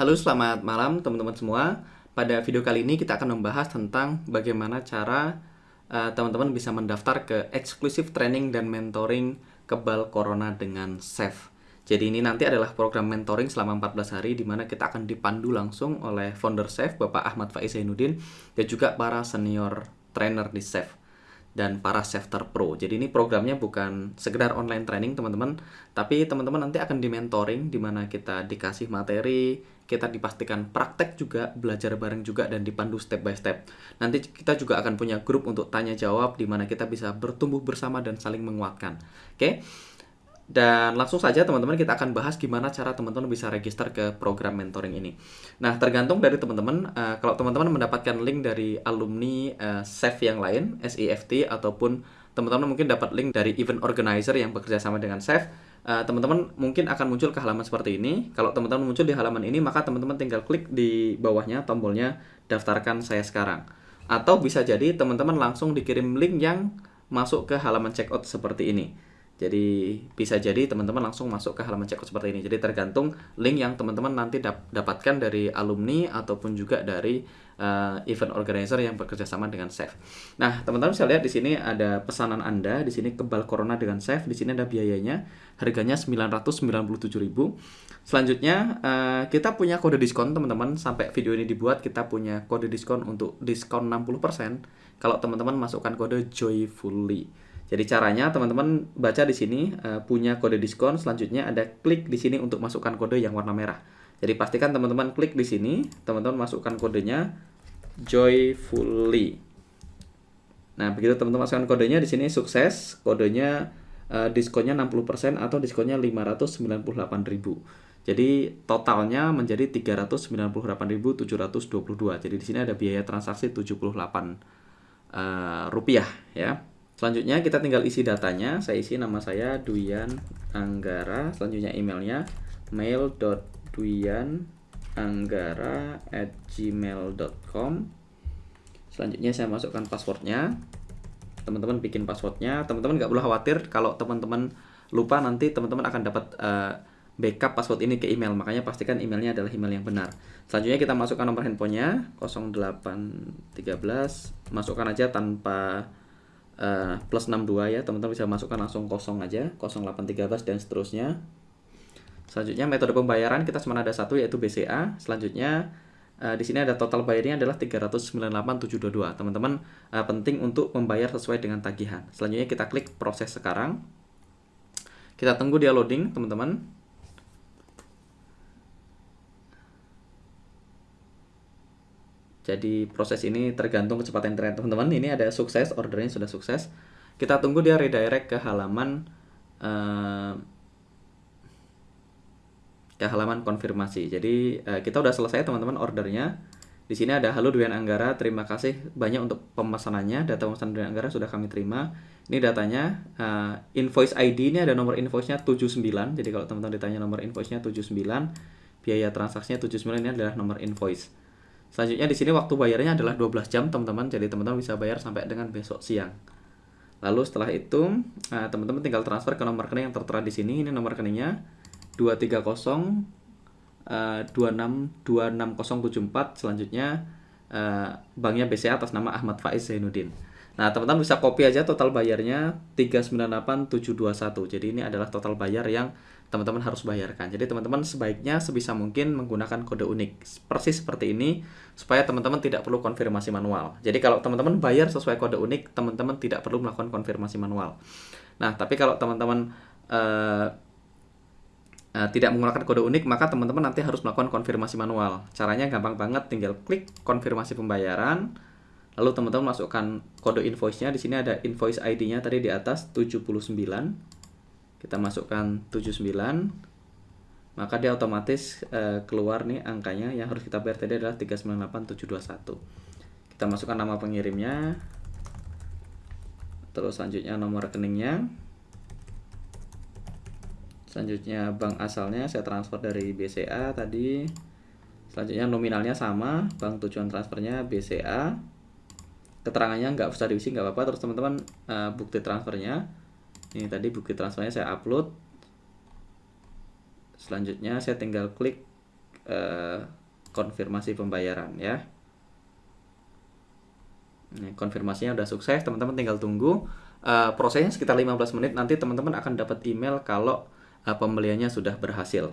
Halo, selamat malam teman-teman semua. Pada video kali ini kita akan membahas tentang bagaimana cara uh, teman-teman uh, bisa mendaftar ke eksklusif training dan mentoring kebal corona dengan SAFE. Jadi ini nanti adalah program mentoring selama 14 hari di mana kita akan dipandu langsung oleh founder SAFE Bapak Ahmad Faiz Zainuddin dan juga para senior trainer di SAFE dan para Safter Pro. Jadi ini programnya bukan sekedar online training teman-teman, tapi teman-teman nanti akan di mentoring di mana kita dikasih materi, kita dipastikan praktek juga, belajar bareng juga dan dipandu step by step. Nanti kita juga akan punya grup untuk tanya jawab di mana kita bisa bertumbuh bersama dan saling menguatkan. Oke. Dan langsung saja teman-teman kita akan bahas gimana cara teman-teman bisa register ke program mentoring ini. Nah, tergantung dari teman-teman. Uh, kalau teman-teman mendapatkan link dari alumni uh, SEF yang lain, SEFT, ataupun teman-teman mungkin dapat link dari event organizer yang bekerja sama dengan SEF, uh, teman-teman mungkin akan muncul ke halaman seperti ini. Kalau teman-teman muncul di halaman ini, maka teman-teman tinggal klik di bawahnya tombolnya daftarkan saya sekarang. Atau bisa jadi teman-teman langsung dikirim link yang masuk ke halaman checkout seperti ini. Jadi bisa jadi teman-teman langsung masuk ke halaman checkout seperti ini. Jadi tergantung link yang teman-teman nanti dap dapatkan dari alumni ataupun juga dari uh, event organizer yang bekerja sama dengan Chef. Nah, teman-teman bisa lihat di sini ada pesanan Anda, di sini kebal corona dengan Chef, di sini ada biayanya, harganya 997.000. Selanjutnya uh, kita punya kode diskon teman-teman sampai video ini dibuat kita punya kode diskon untuk diskon 60% kalau teman-teman masukkan kode joyfully. Jadi caranya teman-teman baca di sini uh, punya kode diskon, selanjutnya ada klik di sini untuk masukkan kode yang warna merah. Jadi pastikan teman-teman klik di sini, teman-teman masukkan kodenya joyfully. Nah, begitu teman-teman masukkan kodenya di sini sukses, kodenya uh, diskonnya 60% atau diskonnya 598.000. Jadi totalnya menjadi 398.722. Jadi di sini ada biaya transaksi 78 uh, eh, rupiah ya. Selanjutnya kita tinggal isi datanya. Saya isi nama saya Duyan Anggara. Selanjutnya emailnya mail.duyananggara@gmail.com. Selanjutnya saya masukkan passwordnya. Teman-teman bikin passwordnya. Teman-teman nggak perlu khawatir kalau teman-teman lupa nanti teman-teman akan dapat uh, backup password ini ke email. Makanya pastikan emailnya adalah email yang benar. Selanjutnya kita masukkan nomor handphonenya 0813. Masukkan aja tanpa uh, plus 62 ya teman-teman bisa masukkan langsung kosong aja 0813 dan seterusnya. Selanjutnya metode pembayaran kita cuma ada satu yaitu BCA selanjutnya uh, di sini ada total bayarnya adalah 398.722 teman-teman uh, penting untuk membayar sesuai dengan tagihan. Selanjutnya kita klik proses sekarang. Kita tunggu dia loading teman-teman Jadi proses ini tergantung kecepatan internet teman-teman. Ini ada sukses, ordernya sudah sukses. Kita tunggu dia redirect ke halaman uh, ke halaman konfirmasi. Jadi uh, kita udah selesai teman-teman ordernya. Di sini ada halo Duyan Anggara, terima kasih banyak untuk pemesanannya. Data pemesanan Duyan Anggara sudah kami terima. Ini datanya uh, invoice ID ini ada nomor invoice-nya 79. Jadi kalau teman-teman ditanya nomor invoice-nya 79, biaya transaksinya 79 ini adalah nomor invoice. Selanjutnya di sini waktu bayarnya adalah 12 jam teman-teman, jadi teman-teman bisa bayar sampai dengan besok siang. Lalu setelah itu eh, teman-teman tinggal transfer ke nomor rekening yang tertera di sini. Ini nomor rekeningnya 230 uh, 26 26074. Selanjutnya uh, banknya BCA atas nama Ahmad Faiz Zainuddin. Nah, teman-teman bisa copy aja total bayarnya 398721. Jadi ini adalah total bayar yang teman-teman harus bayarkan. Jadi teman-teman sebaiknya sebisa mungkin menggunakan kode unik persis seperti ini supaya teman-teman tidak perlu konfirmasi manual. Jadi kalau teman-teman bayar sesuai kode unik, teman-teman tidak perlu melakukan konfirmasi manual. Nah, tapi kalau teman-teman uh, uh, tidak menggunakan kode unik, maka teman-teman nanti harus melakukan konfirmasi manual. Caranya gampang banget, tinggal klik konfirmasi pembayaran, lalu teman-teman masukkan kode invoice-nya. Di sini ada invoice ID-nya tadi di atas 79 kita masukkan 79 maka dia otomatis uh, keluar nih angkanya. Yang harus kita bayar tadi adalah 398721 kita masukkan nama pengirimnya. Terus selanjutnya nomor rekeningnya. Selanjutnya bank asalnya saya transfer dari BCA tadi. Selanjutnya nominalnya sama bank tujuan transfernya BCA keterangannya nggak usah diisi nggak apa-apa terus teman-teman uh, bukti transfernya ini tadi bukti transfernya saya upload selanjutnya saya tinggal klik uh, konfirmasi pembayaran ya. Nah, konfirmasinya udah sukses, teman-teman tinggal tunggu. Uh, prosesnya sekitar 15 menit, nanti teman-teman akan dapat email kalau uh, pembeliannya sudah berhasil.